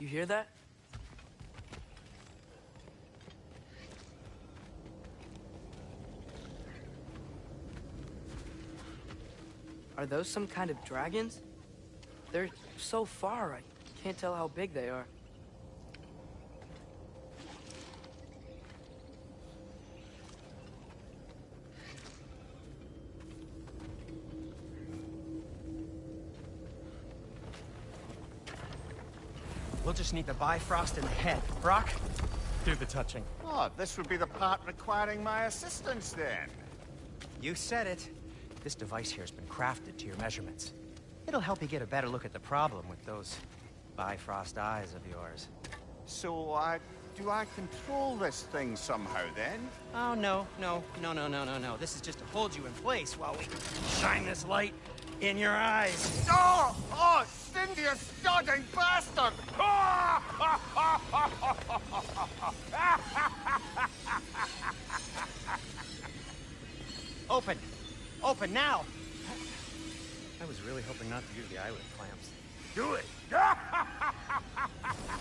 You hear that? Are those some kind of dragons? They're so far, I can't tell how big they are. We'll just need the Bifrost in the head. Brok, do the touching. Oh, this would be the part requiring my assistance then. You said it. This device here has been crafted to your measurements. It'll help you get a better look at the problem with those Bifrost eyes of yours. So, uh, do I control this thing somehow then? Oh, no, no, no, no, no, no, no. This is just to hold you in place while we shine this light in your eyes. Oh! Oh, Sindri, you sodding bastard! Open! Open now! I was really hoping not to use the eyelid clamps. Do it!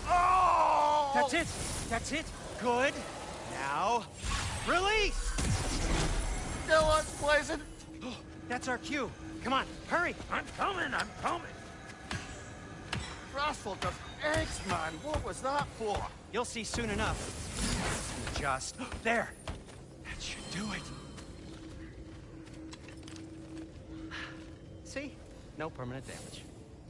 oh! That's it! That's it! Good! Now, release! Still unpleasant. That's our cue. Come on, hurry! I'm coming, I'm coming. Frassel does eggs, man. What was that for? You'll see soon enough. Just there. That should do it. See? No permanent damage.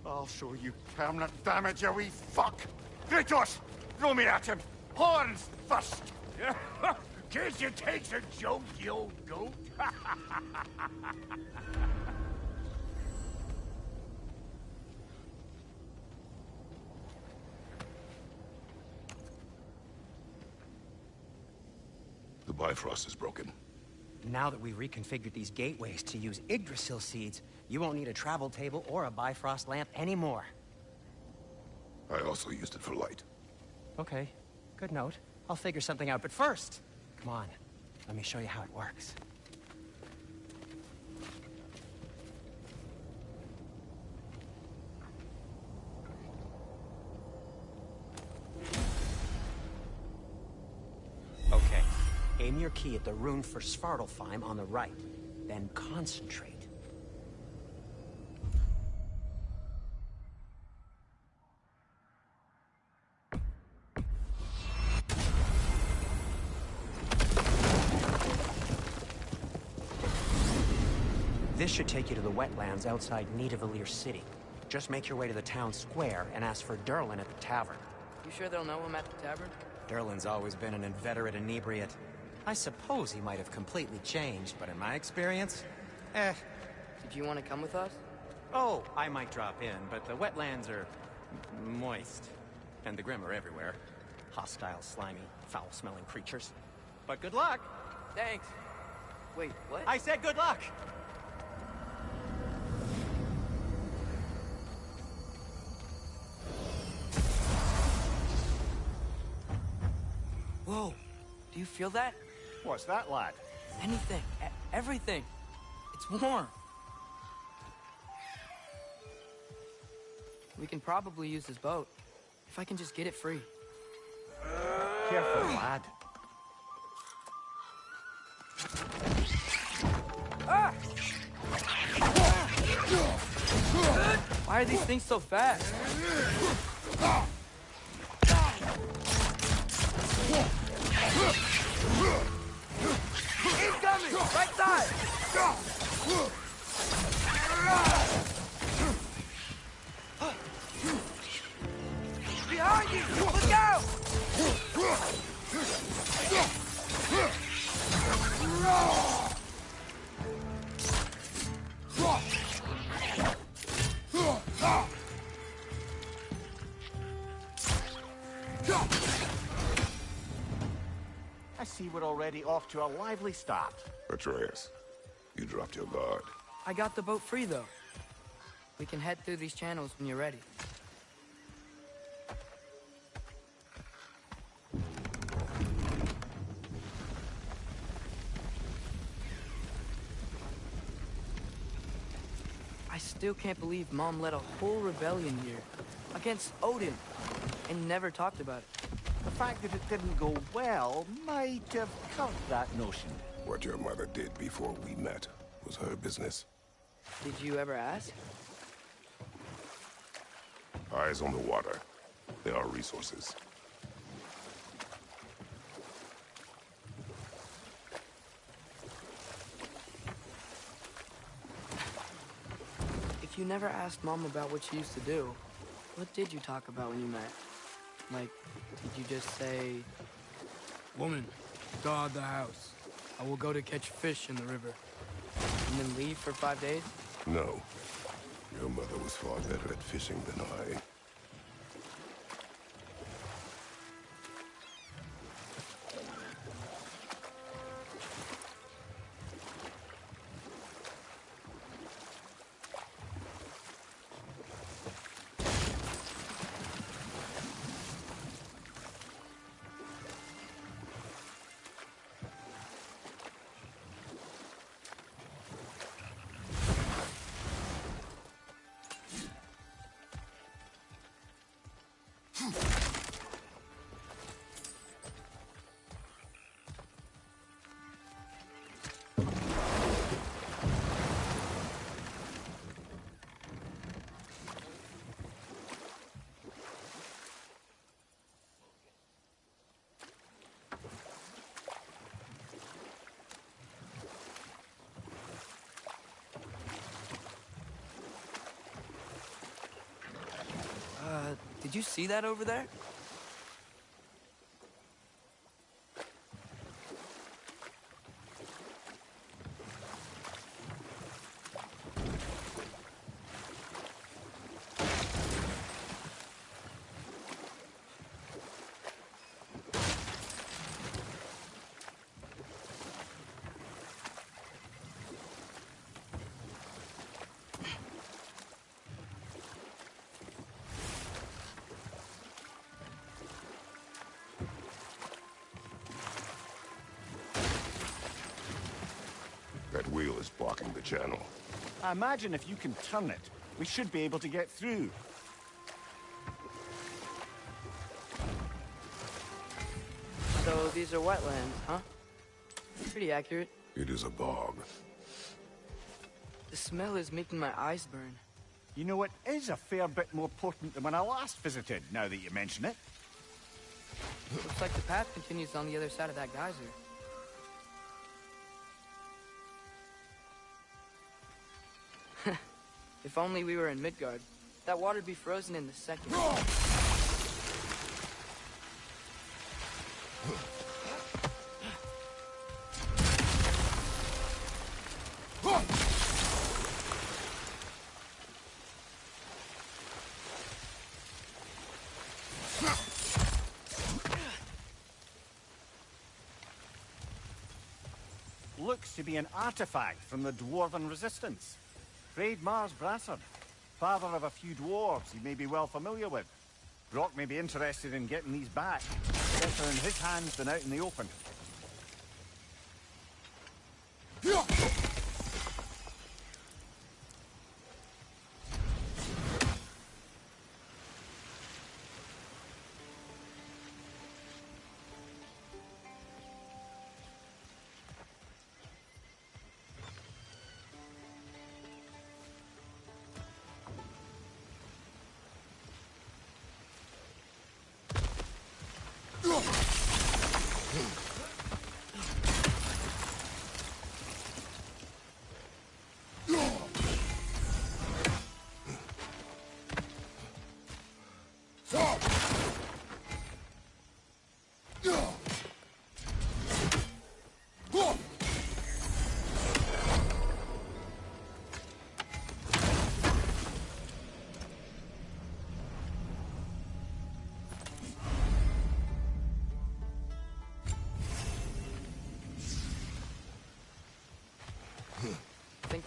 I'll show you permanent damage, you wee fuck. Kratos, throw me at him. Horns first. Yeah. Case you takes a joke, you old goat. Bifrost is broken. Now that we've reconfigured these gateways to use Yggdrasil seeds, you won't need a travel table or a Bifrost lamp anymore. I also used it for light. Okay, good note. I'll figure something out, but first, come on, let me show you how it works. Aim your key at the rune for Svartalfheim on the right, then concentrate. This should take you to the wetlands outside Nidavellir City. Just make your way to the town square and ask for Durlin at the tavern. You sure they'll know I'm at the tavern? Durlin's always been an inveterate inebriate. I suppose he might have completely changed, but in my experience, eh. Did you want to come with us? Oh, I might drop in, but the wetlands are moist. And the Grim are everywhere. Hostile, slimy, foul-smelling creatures. But good luck! Thanks. Wait, what? I said good luck! Whoa. Do you feel that? What's that, lad? Anything. E- everything. It's warm. We can probably use this boat. If I can just get it free. Careful, lad. Why are these things so fast? Incoming! Right side! Behind you! Look out! I already off to a lively start. Atreus, you dropped your guard. I got the boat free, though. We can head through these channels when you're ready. I still can't believe Mom led a whole rebellion here. Against Odin. and never talked about it. The fact that it didn't go well might have covered that notion. What your mother did before we met was her business. Did you ever ask? Eyes on the water. There are resources. If you never asked Mom about what she used to do, what did you talk about when you met? Like, did you just say... Woman, guard the house. I will go to catch fish in the river. And then leave for five days? No. Your mother was far better at fishing than I. did you see that over there? Channel. I imagine if you can turn it, we should be able to get through. So these are wetlands, huh? Pretty accurate. It is a bog. The smell is making my eyes burn. You know, it is a fair bit more potent than when I last visited, now that you mention it. Looks like the path continues on the other side of that geyser. If only we were in Midgard. That water'd be frozen in the second. Looks to be an artifact from the Dwarven Resistance. Raid Mars Brassard, father of a few dwarves you may be well familiar with. Brok may be interested in getting these back. Better in his hands than out in the open.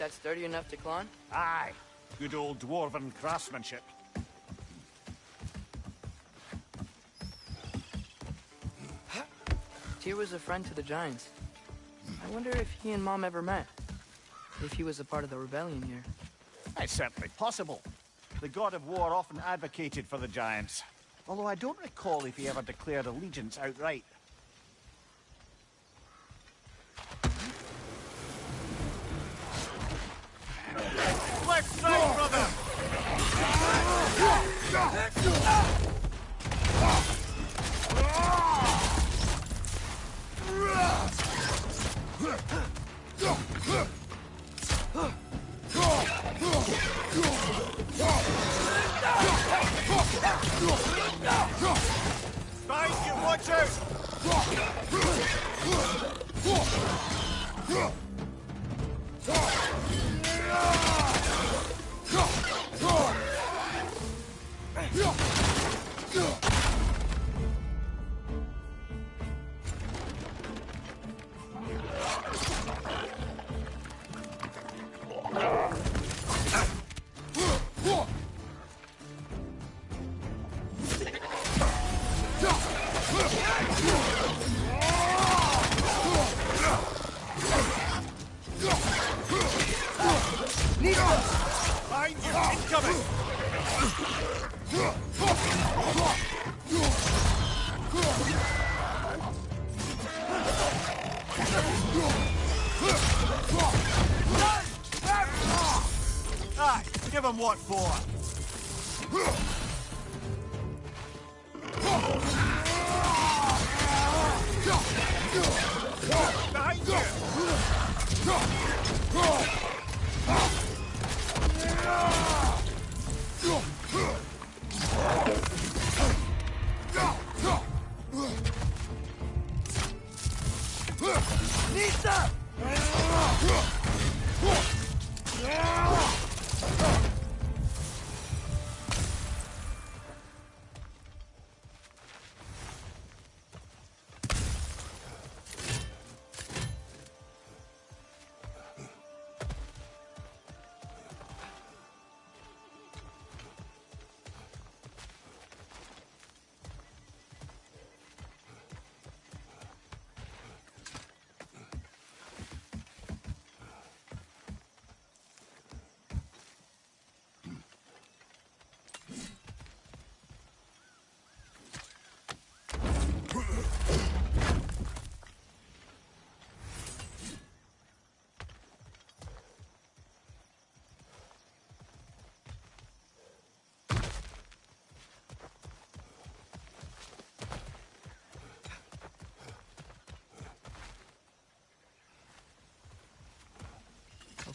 That's sturdy enough to climb? Aye, good old Dwarven craftsmanship. Tyr was a friend to the Giants. I wonder if he and Mom ever met. If he was a part of the rebellion here. It's certainly possible. The god of war often advocated for the Giants. Although I don't recall if he ever declared allegiance outright. Left side, brother! Out! Give him what for.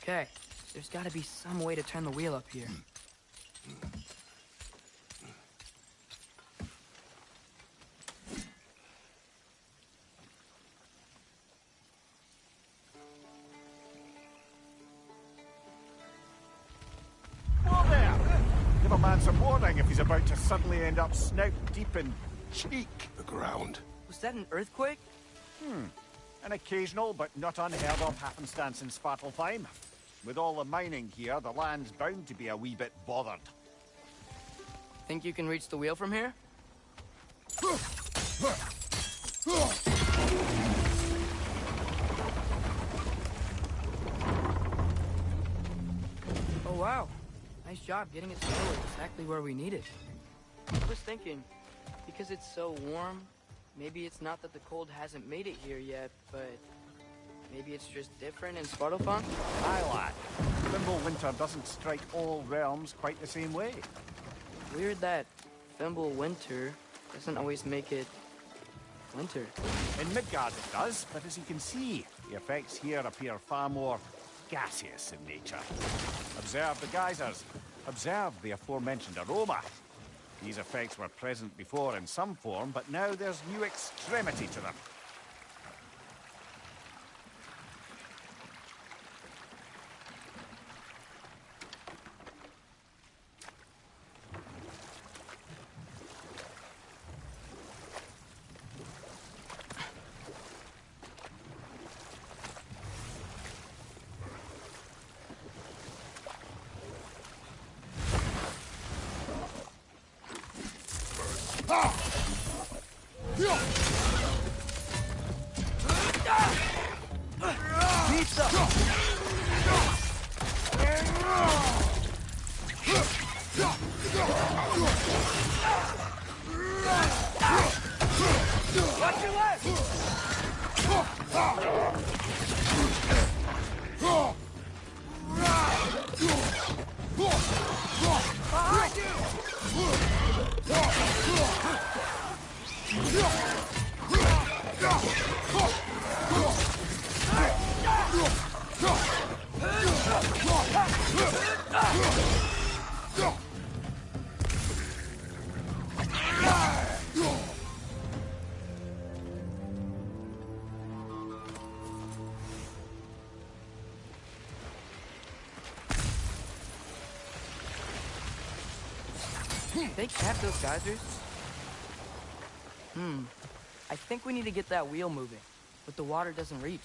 Okay, there's gotta be some way to turn the wheel up here. Whoa there! Give a man some warning if he's about to suddenly end up snout deep in cheek. The ground. Was that an earthquake? Hmm. An occasional but not unheard of happenstance in Svartalfheim. With all the mining here, the land's bound to be a wee bit bothered. Think you can reach the wheel from here? Oh wow, nice job getting it to exactly where we need it. I was thinking, because it's so warm, maybe it's not that the cold hasn't made it here yet, but maybe it's just different in Svartalfheim? Aye, lad. Fimbulwinter doesn't strike all realms quite the same way. Weird that Fimbulwinter doesn't always make it winter. In Midgard it does, but as you can see, the effects here appear far more gaseous in nature. Observe the geysers. Observe the aforementioned aroma. These effects were present before in some form, but now there's new extremity to them. They kept those geysers? Hmm. I think we need to get that wheel moving, but the water doesn't reach.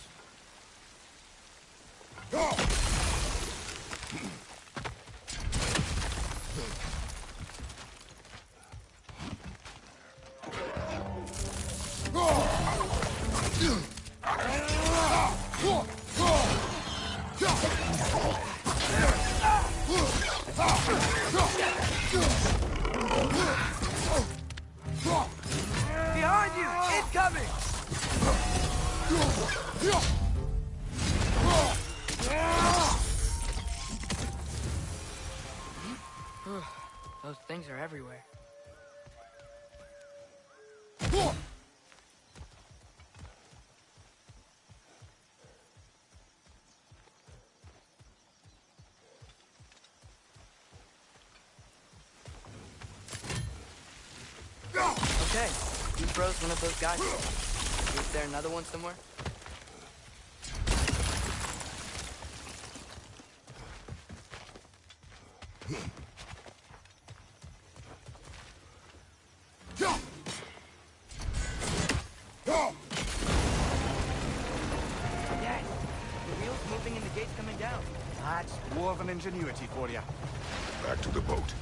Everywhere. Okay, you froze one of those guys. Is there another one somewhere? Yes! The wheel's moving and the gate's coming down. That's dwarven ingenuity for you. Back to the boat.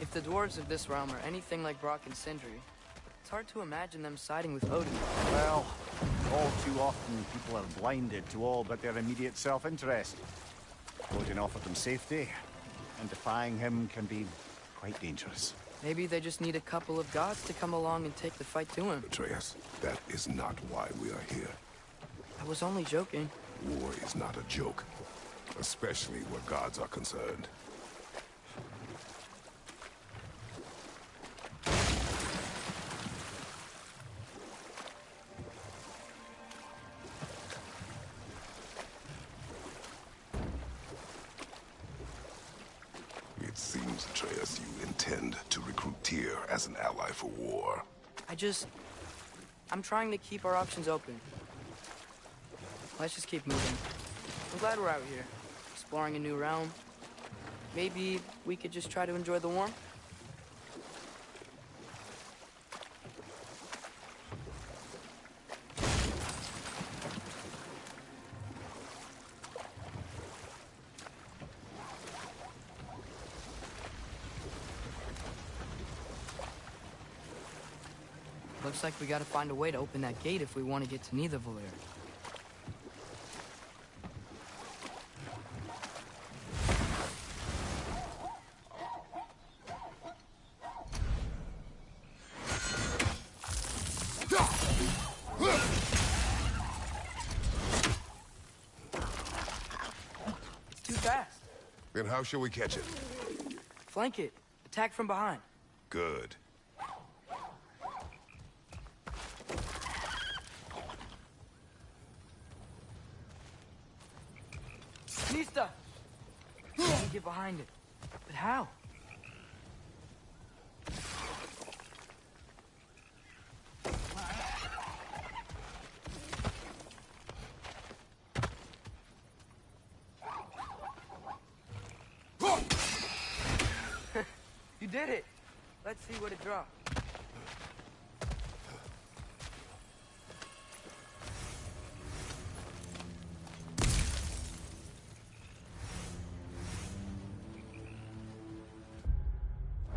If the dwarves of this realm are anything like Brok and Sindri, it's hard to imagine them siding with Odin. Well, all too often people are blinded to all but their immediate self-interest. Odin offered them safety, and defying him can be quite dangerous. Maybe they just need a couple of gods to come along and take the fight to him. Atreus, that is not why we are here. I was only joking. War is not a joke, especially where gods are concerned. It seems, Atreus, you intend to recruit Tyr as an ally for war. I just... I'm trying to keep our options open. Let's just keep moving. I'm glad we're out here, exploring a new realm. Maybe we could just try to enjoy the warmth? Looks like we gotta find a way to open that gate if we want to get to. It's fast. Then how shall we catch it? Flank it. Attack from behind. Good. Nista! Get behind it. But how? you did it! Let's see what it dropped.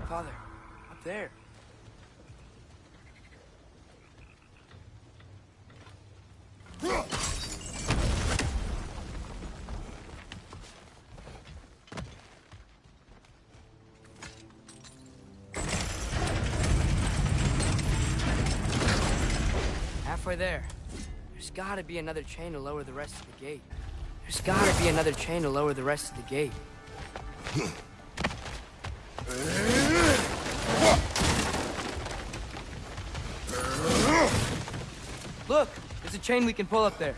Father, up there. Halfway there. There's gotta be another chain to lower the rest of the gate. There's gotta be another chain to lower the rest of the gate. Look! There's a chain we can pull up there.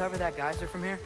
Uncover that geyser from here?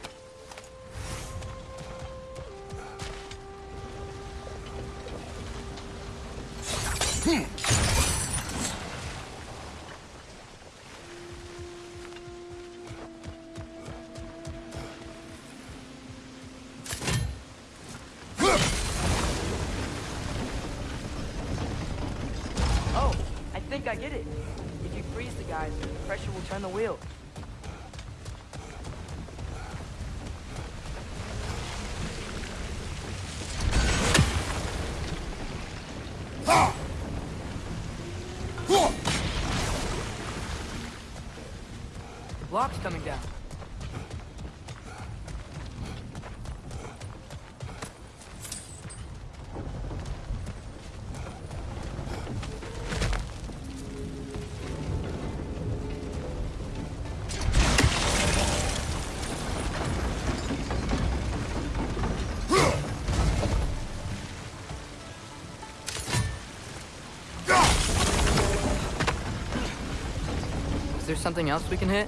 There something else we can hit?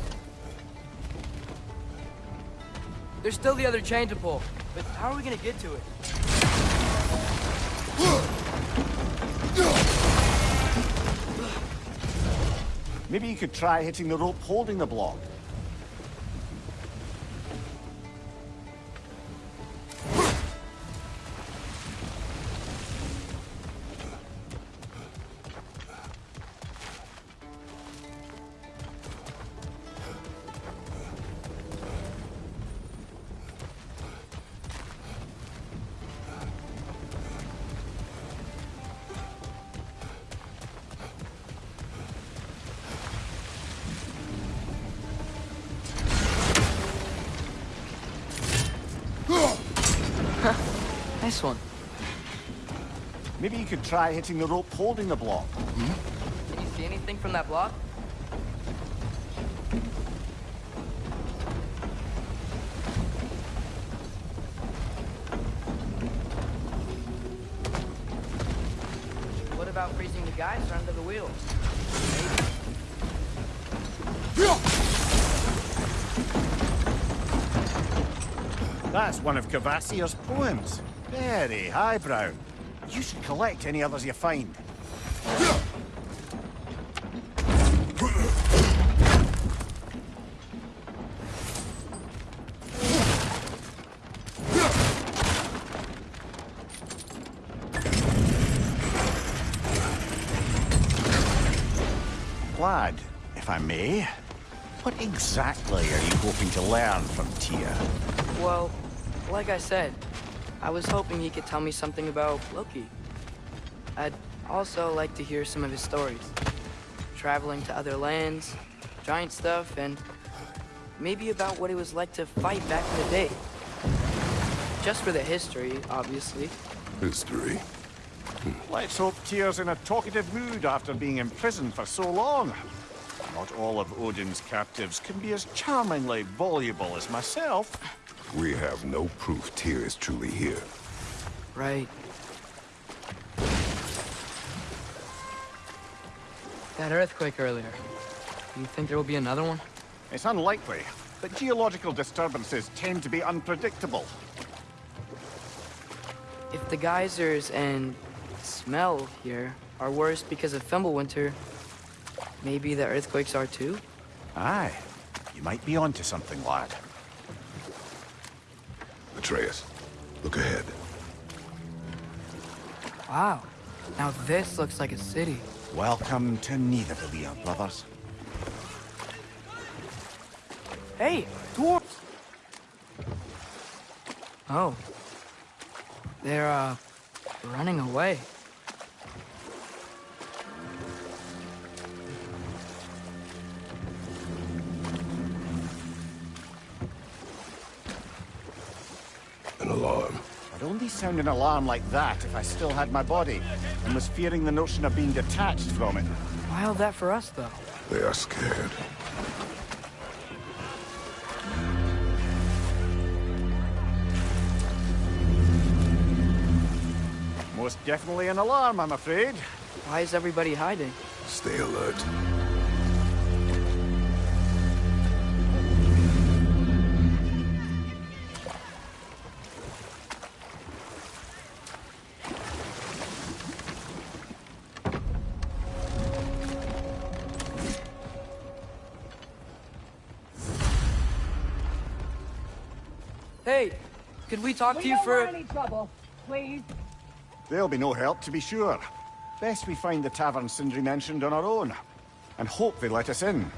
There's still the other chain to pull, but how are we gonna get to it? Maybe you could try hitting the rope holding the block. Try hitting the rope holding the block. Can you see anything from that block? What about freezing the geyser under the wheel? That's one of Kvasir's poems. Very highbrow. You should collect any others you find. Glad, if I may. What exactly are you hoping to learn from Tyr? Well, like I said, I was hoping he could tell me something about Loki. I'd also like to hear some of his stories. Traveling to other lands, giant stuff, and maybe about what it was like to fight back in the day. Just for the history, obviously, History. Hmm. Let's hope Tyr's in a talkative mood after being imprisoned for so long. Not all of Odin's captives can be as charmingly voluble as myself. We have no proof Tyr is truly here. Right. That earthquake earlier. You think there will be another one? It's unlikely, but geological disturbances tend to be unpredictable. If the geysers and smell here are worse because of Fimbulwinter, maybe the earthquakes are too? Aye, you might be onto something, lad. Atreus, look ahead. Wow. Now this looks like a city. Welcome to Nidavellir, brothers. Hey, dwarves! Oh. They're, uh, running away. Only sound an alarm like that if I still had my body, and was fearing the notion of being detached from it. Why all that for us, though? They are scared. Most definitely an alarm, I'm afraid. Why is everybody hiding? Stay alert. Talk We to you for... any trouble, please. There'll be no help, to be sure. Best we find the tavern Sindri mentioned on our own, and hope they let us in.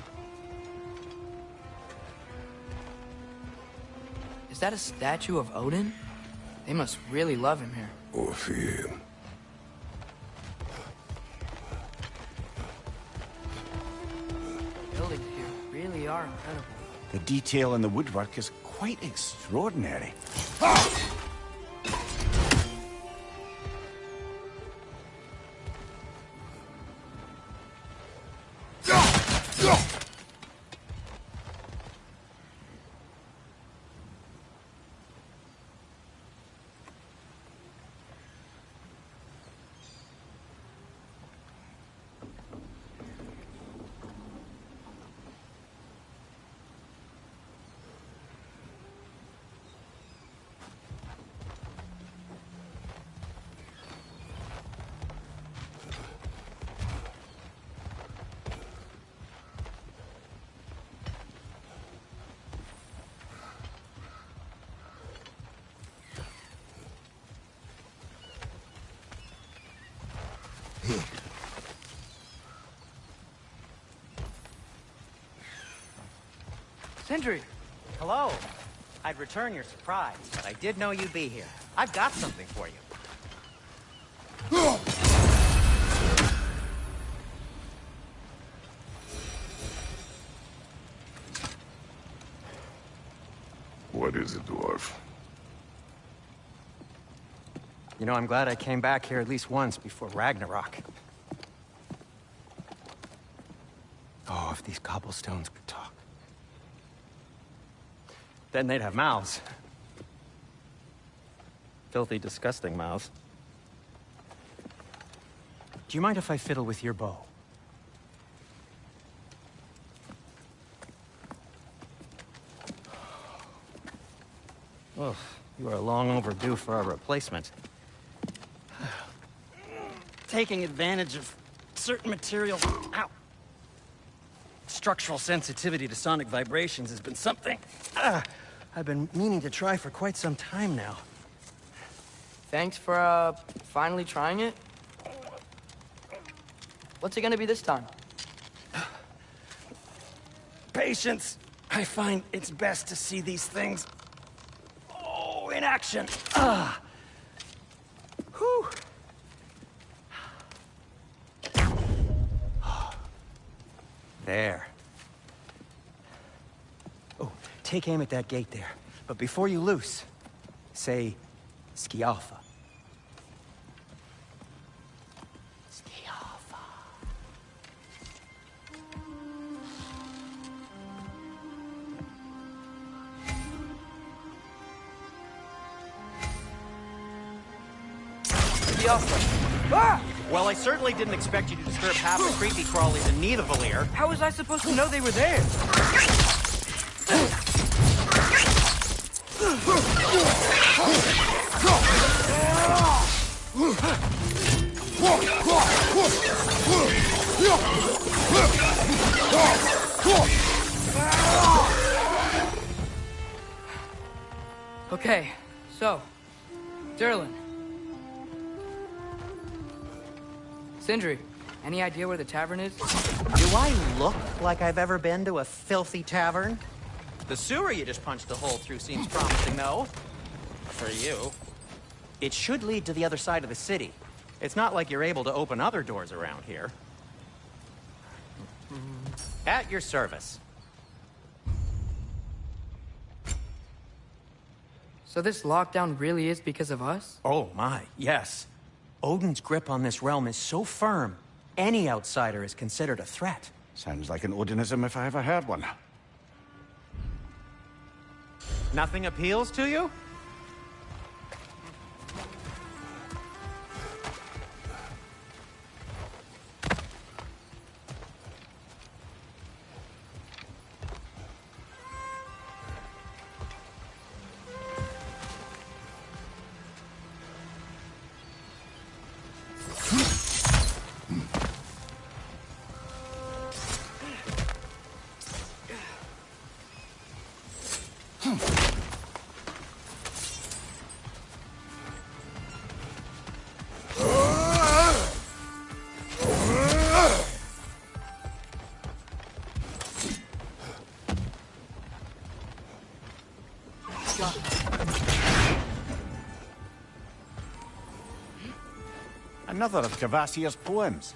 Is that a statue of Odin? They must really love him here. Or fear him. Buildings here really are incredible. The detail in the woodwork is quite extraordinary. Ah! Sindri! Hello. I'd return your surprise, but I did know you'd be here. I've got something for you. What is it, dwarf? You know, I'm glad I came back here at least once before Ragnarok. Oh, if these cobblestones could talk. Then they'd have mouths. Filthy, disgusting mouths. Do you mind if I fiddle with your bow? Oh, you are long overdue for a replacement. Taking advantage of certain materials. Ow! Structural sensitivity to sonic vibrations has been something ah, I've been meaning to try for quite some time now. Thanks for, uh, finally trying it. What's it gonna be this time? Patience. I find it's best to see these things. Oh, in action. Ah. Whew. take aim at that gate there. But before you loose, say, Skialfa. Ah! Well, I certainly didn't expect you to disturb half the creepy crawlies in need a. How was I supposed to know they were there? Okay, so, Durlin. Sindri, any idea where the tavern is? Do I look like I've ever been to a filthy tavern? The sewer you just punched a hole through seems promising, though. For you. It should lead to the other side of the city. It's not like you're able to open other doors around here. At your service. So this lockdown really is because of us? Oh my, yes. Odin's grip on this realm is so firm, any outsider is considered a threat. Sounds like an Odinism if I ever heard one. Nothing appeals to you? Another of Kvasir's poems.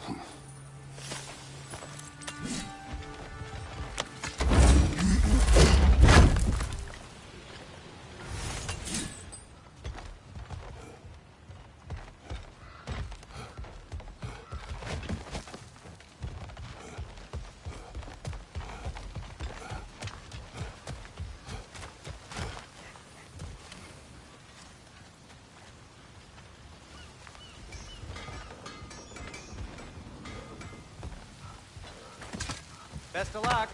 Best of luck.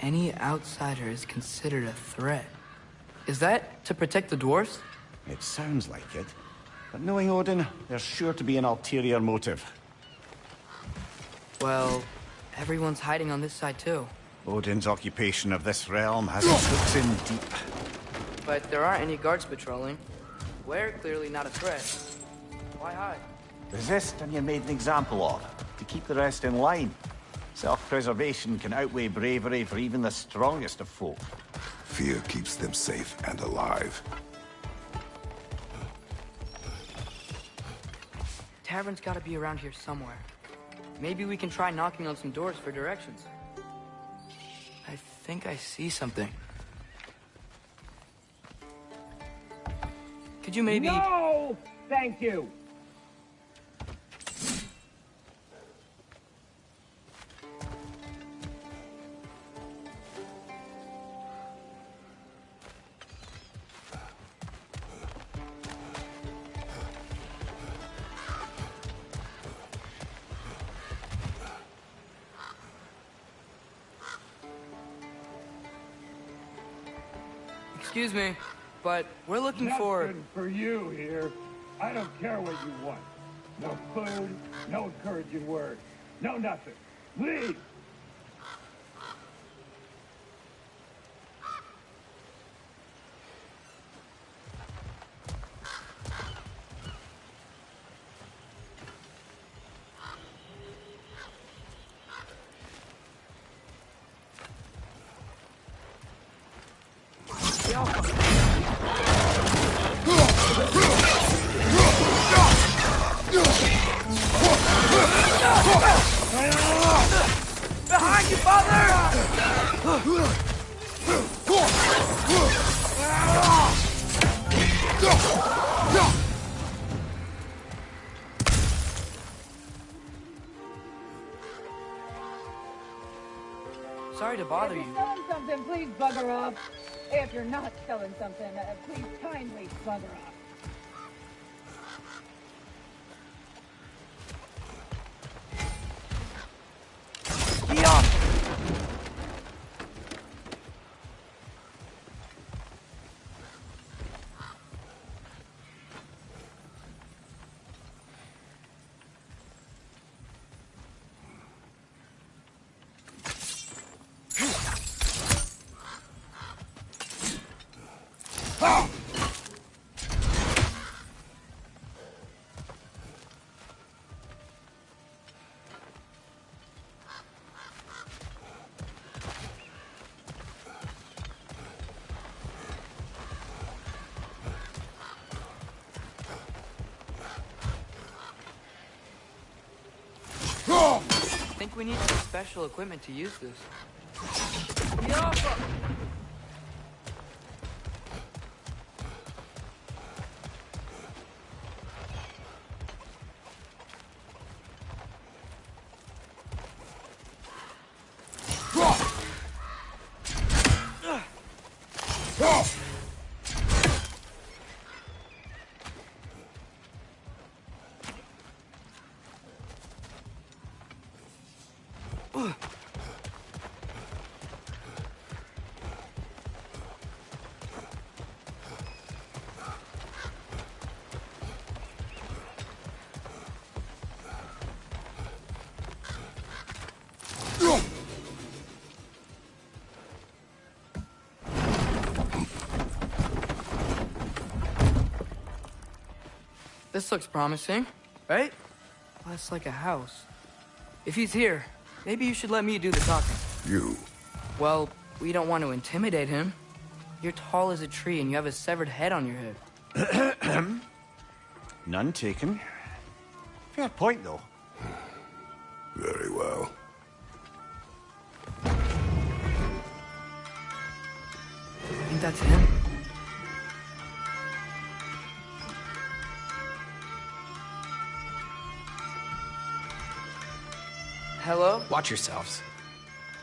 Any outsider is considered a threat. Is that to protect the dwarves? It sounds like it. But knowing Odin, there's sure to be an ulterior motive. Well, everyone's hiding on this side too. Odin's occupation of this realm has its hooks in deep. But there aren't any guards patrolling. We're clearly not a threat. Why hide? Resist and you're made an example of, to keep the rest in line. Self-preservation can outweigh bravery for even the strongest of folk. Fear keeps them safe and alive. Tavern's gotta be around here somewhere. Maybe we can try knocking on some doors for directions. I think I see something. Could you maybe... No! Thank you! Excuse me, but we're looking for... Nothing for you here. I don't care what you want. No food, no encouraging words, no nothing. Leave! Bother if you. you're selling something, please bugger off. If you're not selling something, uh, please kindly bugger off. I think we need some special equipment to use this. This looks promising, right? Well, it's like a house. If he's here, maybe you should let me do the talking. You. Well, we don't want to intimidate him. You're tall as a tree and you have a severed head on your head. None taken. Fair point, though. Very well. I think that's him. Watch yourselves.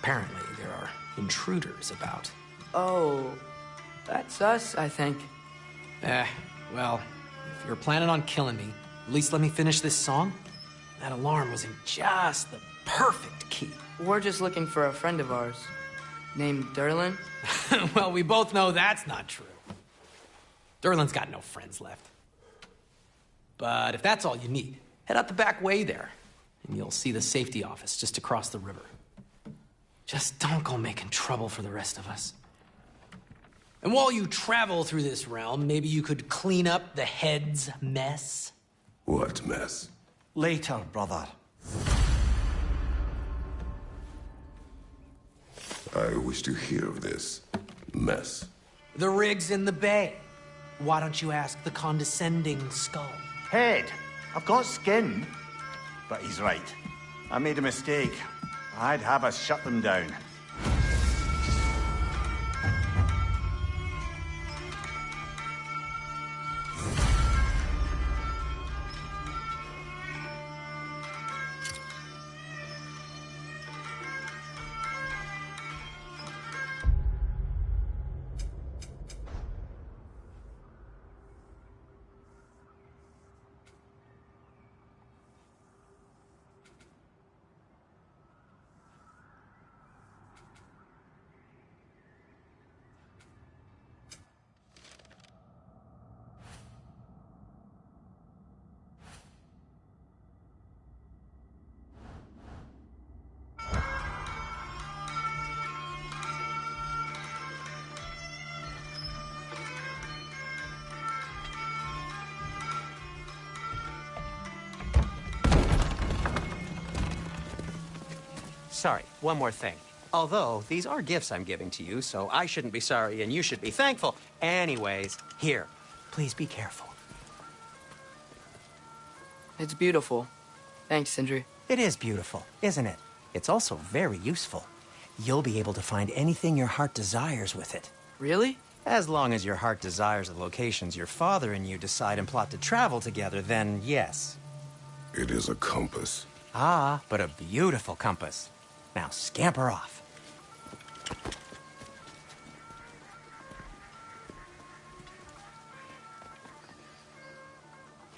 Apparently, there are intruders about. Oh, that's us, I think. Eh, well, if you're planning on killing me, at least let me finish this song. That alarm was in just the perfect key. We're just looking for a friend of ours named Durlin. well, we both know that's not true. Durlin's got no friends left. But if that's all you need, head out the back way there, and you'll see the safety office just across the river. Just don't go making trouble for the rest of us. And while you travel through this realm, maybe you could clean up the head's mess. What mess? Later, brother. I wish to hear of this mess. The rig's in the bay. Why don't you ask the condescending skull? Head, I've got skin. But he's right. I made a mistake. I'd have us shut them down. Sorry, one more thing. Although, these are gifts I'm giving to you, so I shouldn't be sorry and you should be thankful. Anyways, here, please be careful. It's beautiful. Thanks, Sindri. It is beautiful, isn't it? It's also very useful. You'll be able to find anything your heart desires with it. Really? As long as your heart desires the locations your father and you decide and plot to travel together, then yes. It is a compass. Ah, but a beautiful compass. Now scamper off.